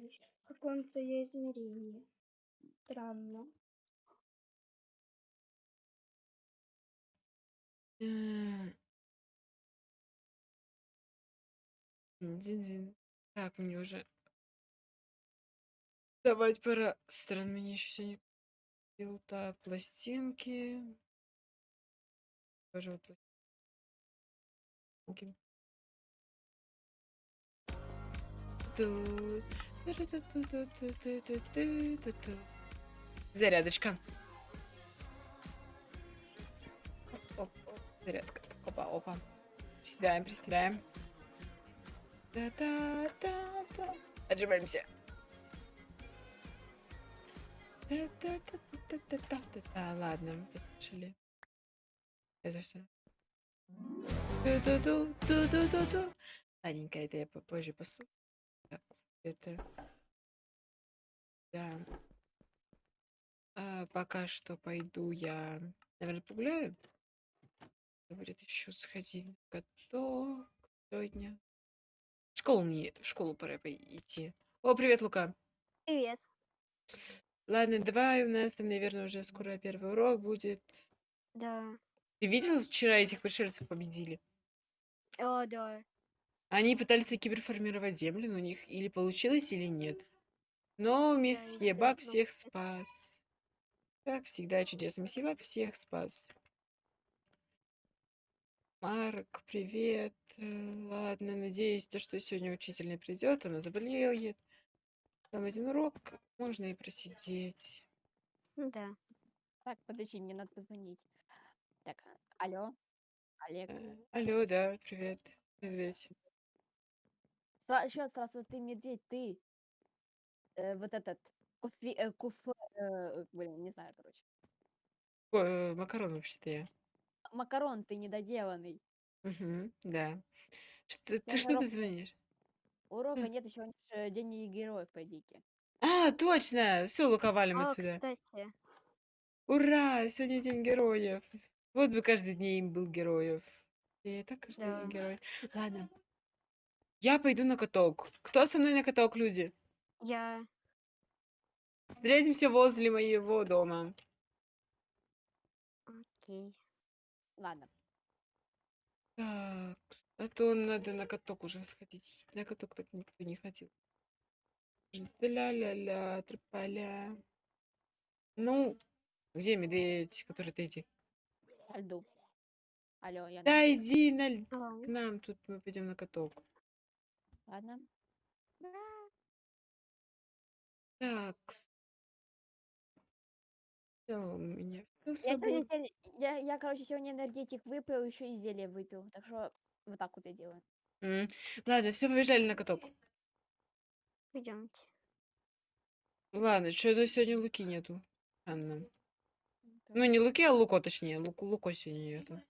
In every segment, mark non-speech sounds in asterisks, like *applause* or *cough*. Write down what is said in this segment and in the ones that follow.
в каком-то я измерении. Странно. Дин-дин. Так, мне уже... Давать пора. Странно, мне еще сегодня... Так пластинки. Пожалуйста. вот пластинки. Тут... Зарядочка. Оп, оп, зарядка. Опа, опа. Приседаем, приседаем. Та-та-та-та. Отжимаемся. Та-та-та-та-та-та-та-та. Ладно, послушали. Это что? Ладненько, это я попозже послушаю. Это... Да. А, пока что пойду я, наверное, погуляю. Говорит, еще сходить каток сегодня. В школу мне, в школу пора пой- идти. О, привет, Лука. Привет. Ладно, давай, у нас там, наверное, уже скоро первый урок будет. Да. Ты видел, вчера этих пришельцев победили? О, да. Они пытались киберформировать землю, но у них или получилось, или нет. Но мисс новости. всех спас. Как всегда чудесно. Мисс Ебак всех спас. Марк, привет. Э, Ладно, надеюсь, то, что сегодня учитель не придет, она заболеет. Там один урок, можно и просидеть. Да. Так, подожди, мне надо позвонить. Так, алло, Олег. Э, Алло, да, привет. Медведь. Сра- Еще сразу ты медведь, ты. Э, вот этот. Куфи, э, куф, э, блин, не знаю, короче. О, э, макарон вообще-то я. Макарон ты недоделанный. Мгм, да. Что, Я ты на что ты урок- звонишь? Урока М. нет, еще же день героев, пойдите. А, точно! Все, Лука, валим О, отсюда. кстати. Ура! Сегодня день героев. Вот бы каждый день был героев. И так каждый день Да. герой. Ладно. Я пойду на каток. Кто со мной на каток, люди? Я... Встретимся возле моего дома. Окей. Ладно. Так, а то надо на каток уже сходить. На каток так никто не ходил. Ля-ля-ля, тропаля. Ну, где медведь, который ты иди? Льду. Алло, я Да, иди на, Алло. к нам, тут мы пойдем на каток. Ладно. Так. Всё, у меня всё с Я сегодня, собой. зелье- я, я, короче, сегодня энергетик выпил, еще и зелье выпил. Так что вот так вот я делаю. М, Ладно, все, побежали на каток. Пойдемте. Ладно, что-то сегодня Луки нету. Так. Ну, не Луки, а Луко, точнее. Луку, Луко сегодня нету.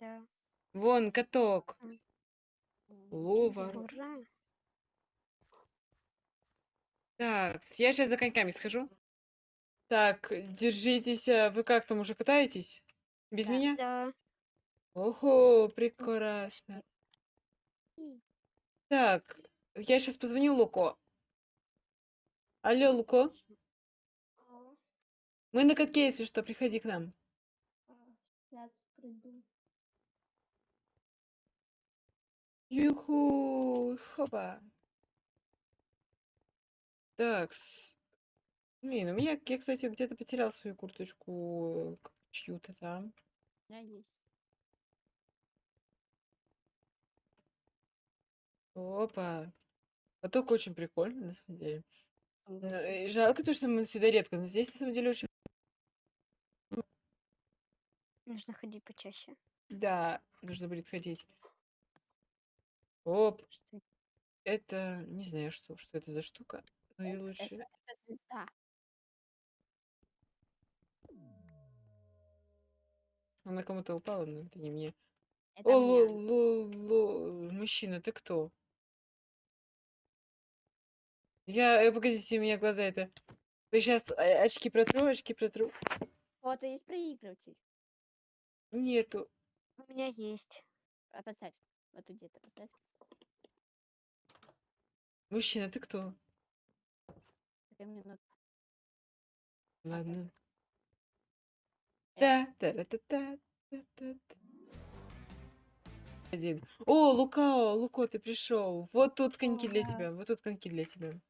Да. Вон, каток. Ловар. Ура. Так, я сейчас за коньками схожу. Так, держитесь. а Вы как там уже катаетесь? Без Да. меня? Да. Ого, прекрасно. Так, я сейчас позвоню Луко. Алло, Луко. Мы на катке, если что, приходи к нам. Сейчас приду. Юху, хопа. Так, с- блин, у меня, я, кстати, где-то потерял свою курточку, чью-то там. У меня есть. Опа. Каток очень прикольно, на самом деле. Согласен. э, Жалко то, что мы сюда редко, но здесь, на самом деле, очень... Нужно ходить почаще. Да, нужно будет ходить. Оп, Что это... Не знаю, что, что это за штука. Но я Это, лучше... это, звезда. Она кому-то упала, но это не мне. Это О, мне. лу, мужчина, ты кто? Я, э, погодите, у меня глаза это... Сейчас очки протру, очки протру. Вот и есть проигрыватель. Нету. У меня есть. А, Поставь. Вот где-то поставь. Мужчина, ты кто? Две минуты. Ладно. Э. Да, та-ра-та-та, та-та-та. Один. О, Лука, Луко, ты пришел. Вот тут коньки для да. тебя. Вот тут коньки для тебя.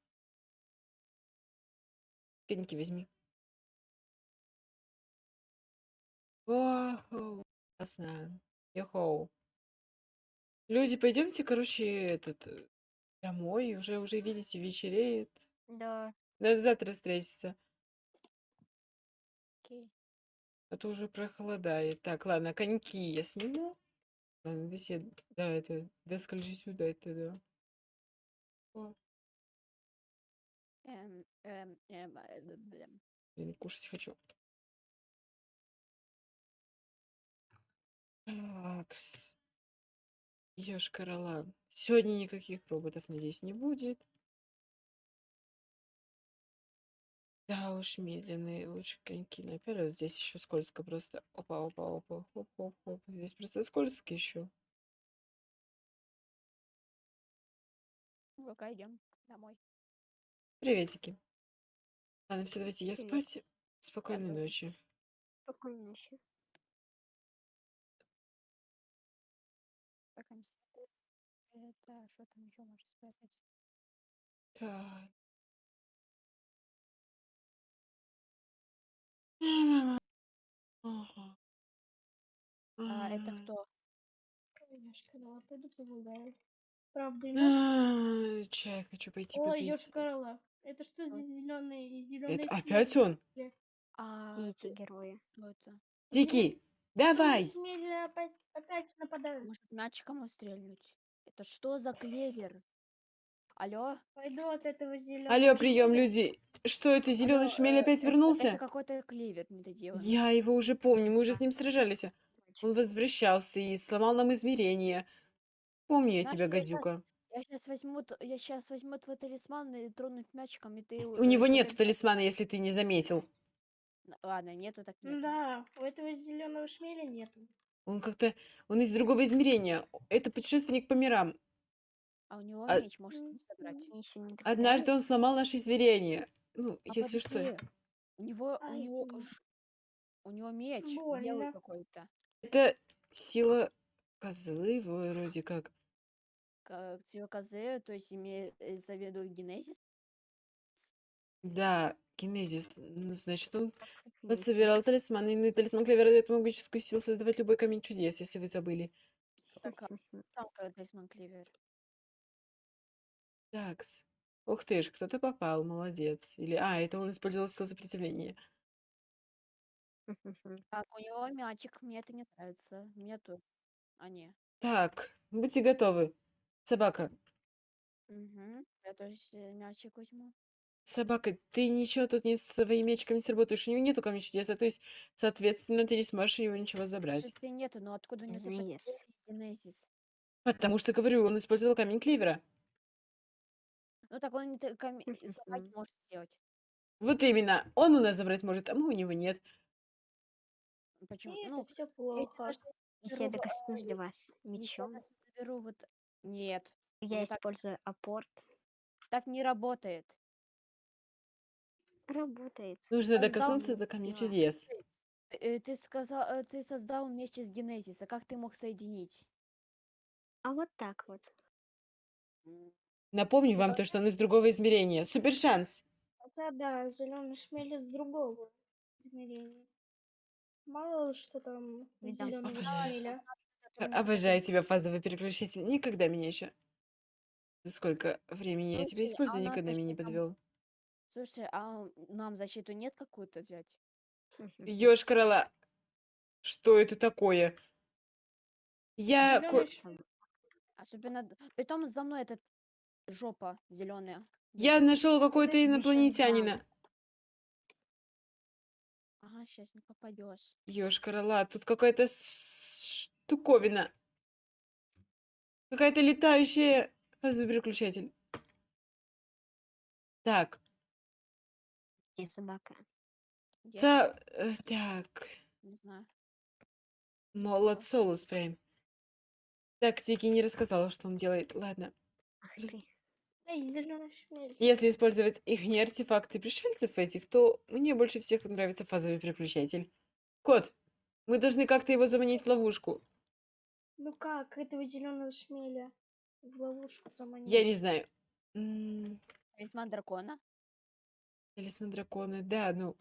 Коньки возьми. Вау, классно. Йохоу. Люди, пойдемте, короче, этот э, домой. Уже уже видите, вечереет. Да. Надо завтра встретиться. Окей. А то уже прохладает. Так, ладно, коньки я сниму. Ладно, здесь я... Да, это... Да, скольжи сюда, это да. О, Эм, эм, эм, э, б- блин. блин, кушать хочу. Такс. Ёшкар-Ола. Сегодня никаких роботов, надеюсь, не будет. Да уж, медленные лучше коньки наперед. Здесь еще скользко просто. Опа, опа, опа, оп, оп, оп. Здесь просто скользко еще. Ну-ка, идем домой. Приветики. Ладно, все, давайте я Привет. спать. Спокойной тоже. ночи. Спокойной ночи. Это что там еще можно спрятать? Так. Ага. А, это кто? Ёшкар-Ола, пойду погуляю. Правда, нет? А, Чай хочу пойти Ой, попить. Ёшкар-Ола, это что за Ой. зеленый зеленый Это опять он? А, ты- герои? кто это? Дикий, давай! опять, опять нападают. Может, мячиком его стрельнуть? Это что за клевер? Алло? Пойду от этого зеленого. Алло, прием, люди. Что это, зеленый шмель э, опять это- вернулся? Это какой-то клевер недоделанный. Я его уже помню, мы уже с ним сражались. Он возвращался и сломал нам измерения. Помню я Знаешь, тебя, что я щас- гадюка. Я сейчас возьму, я сейчас возьму твой талисман и тронуть мячиком, и ты... У него нет талисмана, если ты не заметил. Ладно, нету, так нету. Да, у этого зеленого шмеля нету. Он как-то... Он из другого измерения. Это путешественник по мирам. А у него А- меч, может, не собрать. не Однажды он сломал наши измерения. Ну, А если что. подожди, У него, у Ай, него, ж- у него меч Больно. белый какой-то. Это сила козлы вроде как. Как козы, то есть имеется в виду генезис. Да, генезис. Ну, значит, он Офигеть. пособирал талисманы. Ну, и талисман Клевера дает магическую силу создавать любой камень чудес, если вы забыли. А там талисман клевер. Такс. Ух ты ж, кто-то попал, молодец. Или, а, это он использовал силу сопротивления. Так, у него мячик, мне это не нравится. Мне тут. А, не. Так, будьте готовы. Собака. Угу. Я тоже мячик возьму. Собака, ты ничего тут не с мечиком не сработаешь. У него нету камня чудеса, то есть, соответственно, ты не сможешь у него ничего забрать. И нету, но откуда у него Генезис. сопротивление генезис? Потому что, говорю, он использовал камень Кливера. Ну так он каме- забрать может сделать. Вот именно. Он у нас забрать может, а мы у него нет. Почему? И Ну, это все если плохо. даже Если я докоснусь до вас если я мечом, даже заберу вот... Нет, я не так. использую апорт. так не работает. Работает. Нужно Создал докоснуться до камня чудес. Э, Ты сказал, э, ты создал вместе с генезиса. Как ты мог соединить? А вот так вот. Напомню вам то, что он из другого измерения. Супер шанс. Хотя да, зеленый шмель из другого измерения. Мало ли что там Видам зеленого Обожаю. шмеля. Обожаю тебя, фазовый переключатель. Никогда меня еще... Сколько времени я тебя а использую, никогда меня не подвел. Слушай, а нам защиту нет какую-то взять? Ёж крыла. Что это такое? Я... ко- Зелёный Особенно... д- Притом за мной этот жопа зеленая. Я нашел какой-то инопланетянина. Ага, сейчас не попадешь. Ёж крыла. Тут какая-то с- штуковина. Какая-то летающая... Фазовый переключатель. Так. Где собака? Где Ца... она? э, Так. Не знаю. Молод Солус прям. Так, Тики не рассказала, что он делает. Ладно. Ах Рас- ты. Эй, зеленый шмель. Если использовать их не артефакты пришельцев этих, то мне больше всех нравится фазовый переключатель. Кот, мы должны как-то его заманить в ловушку. Ну как, этого зеленого шмеля в ловушку заманить? Я не знаю. М, Талисман дракона. Талисман дракона, да, ну...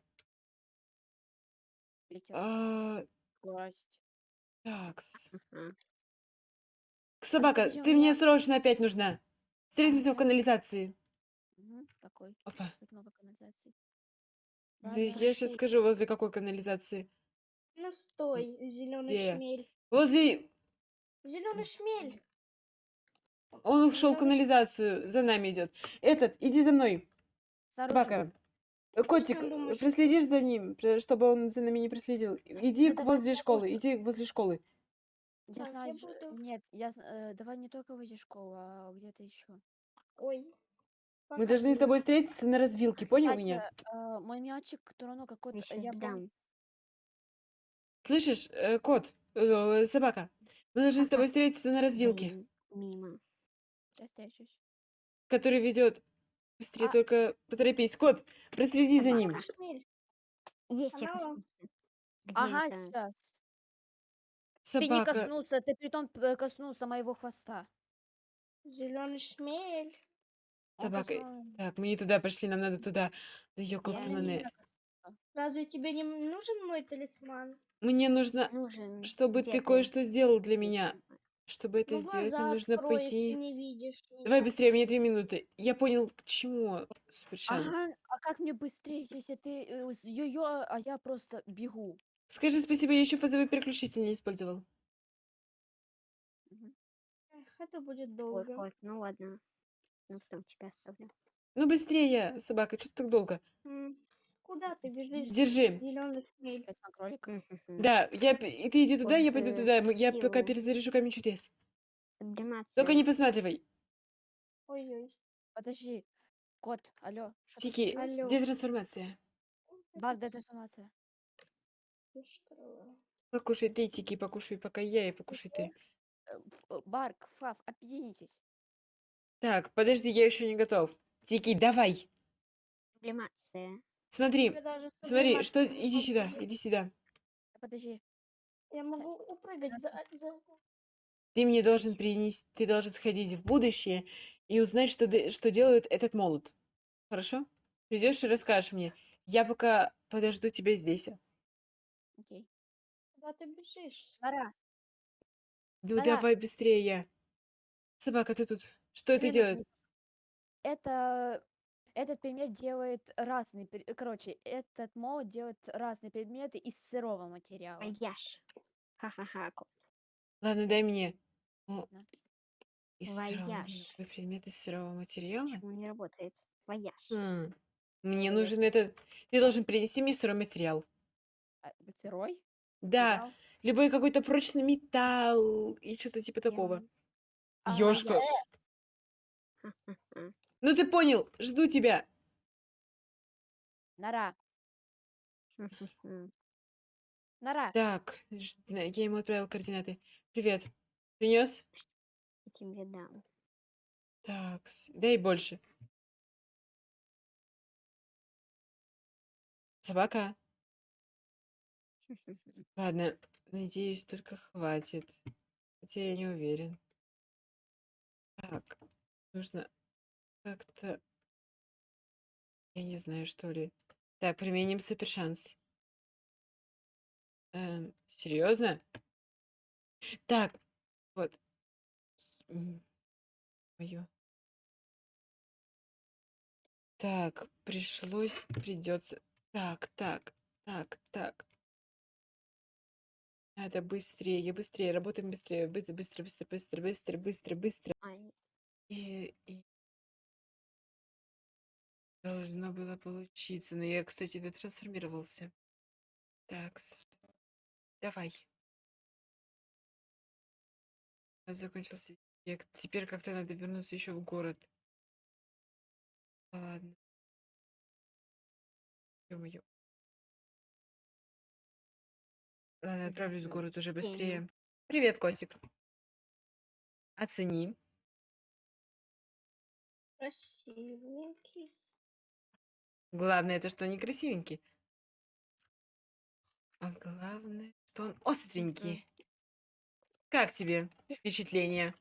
А, Скорость. такс. Ага. Собака, подожди, у ты мне меня- срочно опять нужна. Встретимся в канализации. Мгм, Какой? Опа. Тут много канализаций. Да Ладно. я сейчас скажу, возле какой канализации. Ну стой, зеленый Где? шмель. Возле... Зеленый шмель. Он ушел в канализацию, за нами идет. Этот, иди за мной. Оружием. Собака. Э, Котик, э, что проследишь за ним, чтобы он за нами не проследил. Иди к давай возле я школы, просто- иди возле школы. Я Так, я знаю, ж- буду- нет, я э, давай не только возле школы, а где-то еще. Ой. Мы должны с тобой встретиться на развилке, понял меня? э, мой мячик, который, ну, какой-то, Я сейчас я дам. Слышишь, э, кот, э, собака, мы должны с тобой Ага. встретиться на развилке, Мимо. сейчас встречусь. который ведет... Быстрее А. только поторопись. Кот, проследи за ним. Собака. Шмель. Есть, я Она- коснулся. Где Ага, это? сейчас. Ты не Собака. коснулся, ты притом п- коснулся моего хвоста. Зеленый шмель. Он Собака. коснулся- Так, мы не туда пошли, нам надо туда. Да ёкалцы Я не Разве тебе не нужен мой талисман? Мне нужно, Нужен. чтобы Где ты кое-что сделал для меня. Чтобы это Ну, сделать, глаза мне нужно открой, если пойти... не видишь Давай меня. быстрее, мне две минуты. Я понял, к чему супер шанс. Ага, а как мне быстрее, если ты э, с йо-йо, а я просто бегу? Скажи спасибо, я еще фазовый переключитель не использовал. Мгм. Эх, это будет Ой, долго. кот, ну ладно. Ну, потом тебя оставлю. Ну быстрее, собака, что ты так долго? М, Куда ты бежишь? Держи. Да, я, и ты иди туда, я пойду туда. Мы- Я пока силу. перезаряжу камень чудес. Сублимация. Только не посматривай. Ой-ой. Подожди, кот, алло, Тики, Алло. где трансформация? Бар, информация. Пушкарева. Покушай ты, Тики, покушай пока я, и покушай ты. Э, Барк, Фав, объединитесь. Так, подожди, я еще не готов. Тики, давай. Сублимация. Смотри, Я смотри, что... Иди сюда, иди сюда. Подожди. Я могу упрыгать за... за- Ты мне должен принести, ты должен сходить в будущее и узнать, что, что делает этот молот. Хорошо? Придешь и расскажешь мне. Я пока подожду тебя здесь. Окей. Куда ты бежишь? Нара, Ну Да-да. давай быстрее. Собака, ты тут. Что это время делает? Это... Этот предмет делает разные... пер- э, Короче, этот молот делает разные предметы из сырого материала. Вояж. Ха-ха-ха, кот. Ладно, дай мне. О, из сырого, Вояж. какой предмет из сырого материала? Почему не работает? Вояж. Хм, Мне Вояж. нужен этот... Ты должен принести мне сырой материал. А, Сырой? Да, Материал? любой какой-то прочный металл и что-то типа такого. А, Ёшка. Ха-ха-ха. Ну ты понял, жду тебя. Нара. Нара. Так, ж- я ему отправил координаты. Привет. Принес? Я тебе дам. Так, с- дай больше. Собака. Ладно, надеюсь, только хватит. Хотя я не уверен. Так, нужно как-то... Я не знаю, что ли. Так, применим супер шанс. Эм, серьезно? Так, вот. Мое. Так, пришлось, придется. Так, так, так, так. Надо быстрее, быстрее, работаем быстрее, быстро, быстро, быстро, быстро, быстро, быстро, быстро. И, должно было получиться. Но я, кстати, дотрансформировался. Так, давай. А, Закончился. Я к- теперь как-то надо вернуться еще в город. Ладно. Ё-моё. Ладно, отправлюсь в город уже быстрее. Привет, котик. Оцени. Красивенький. Главное, это что он некрасивенький. А главное, что он остренький. Как тебе впечатление?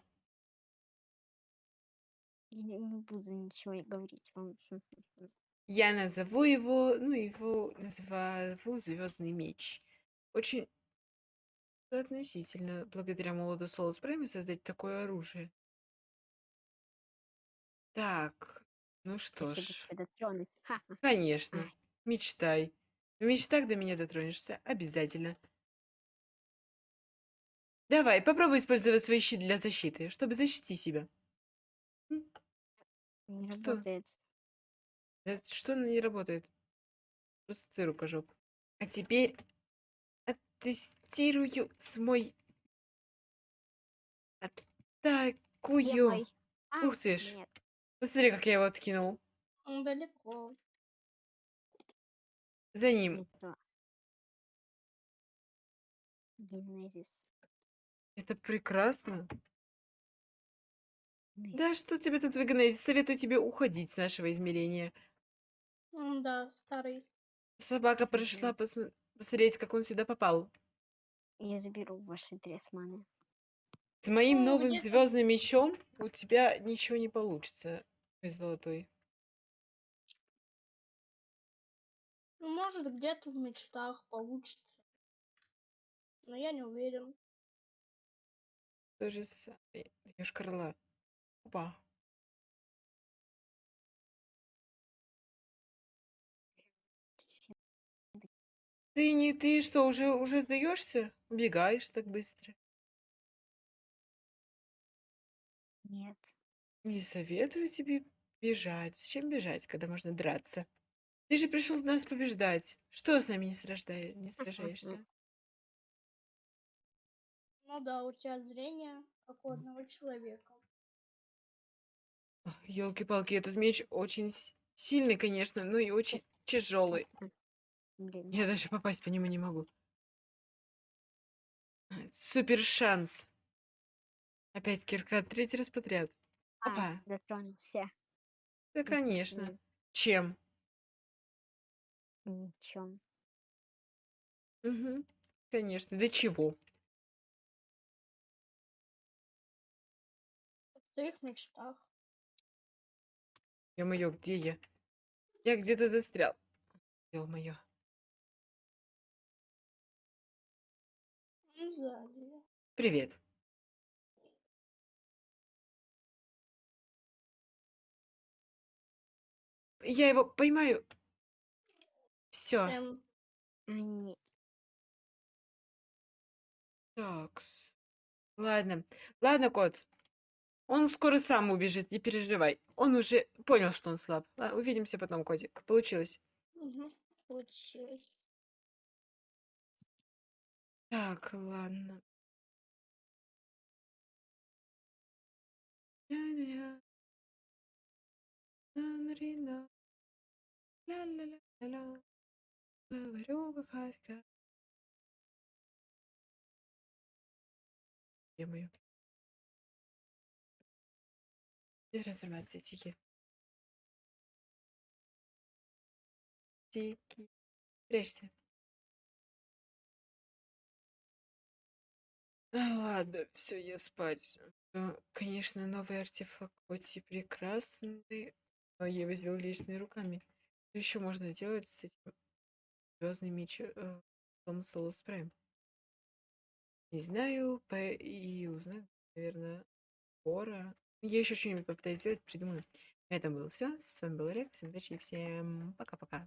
Я не буду ничего говорить вам. Я назову его, ну, его назову Звездный меч. Очень относительно, благодаря молоду Солус Прайме, создать такое оружие. Так, ну что Если до ж, тебя конечно, Ай. мечтай. В мечтах до меня дотронешься, обязательно. Давай, попробуй использовать свой щит для защиты, чтобы защитить себя. Не Что? работает. Да Что не работает? Просто ты рукожоп. А теперь оттестирую свой атакую. Делай. А, Ух ты ж. Нет. Посмотри, как я его откинул. Он далеко. За ним. Генезис. Это прекрасно. Генезис. Да что тебе тут в Генезис? Советую тебе уходить с нашего измерения. Да, старый. Собака пришла Мгм. посмо- посмотреть, как он сюда попал. Я заберу ваши тресманы. С моим Ну, новым звездным мечом у тебя ничего не получится, золотой. Ну, может, где-то в мечтах получится. Но я не уверен. То же самое. Даешь крыла. Опа. Ты не, ты что, уже, уже сдаешься? Убегаешь так быстро? Нет. Не советую тебе бежать. Зачем бежать, когда можно драться? Ты же пришел нас побеждать. Что с нами не, сражда- не сражаешься? *laughs* Ну да, у тебя зрение, как у одного человека. Елки-палки, этот меч очень с- сильный, конечно, но и очень тяжелый. Блин. Я даже попасть по нему не могу. Супер шанс. Опять кирка, третий раз подряд. А, Опа. дотронулся. Да, конечно. Мгм. Чем? Ничем. Мгм. Конечно. До чего? В своих мечтах. Ё-моё, где я? Я где-то застрял. Ё-моё. Ну, сзади. Привет. Я его поймаю. Все. Эм, А, нет. Так. Ладно. Ладно, кот. Он скоро сам убежит, не переживай. Он уже понял, что он слаб. А, Увидимся потом, котик. Получилось. Получилось. Так, ладно. Ля-ля-ля. Ля-ля-ля-ля-ля. Говорю, какая фига. Где трансформация? Тики. Тики. Прячься. А, ладно, все, я спать. Ну, конечно, новый артефакт хоть и прекрасный, но я его сделал личными руками. Что еще можно делать с этим звездным мечом Том Солус Прайм? Не знаю, по... и узнаю, наверное, скоро. Я еще что-нибудь попытаюсь сделать, придумаю. На этом было все. С вами был Олег. Всем удачи и всем пока-пока.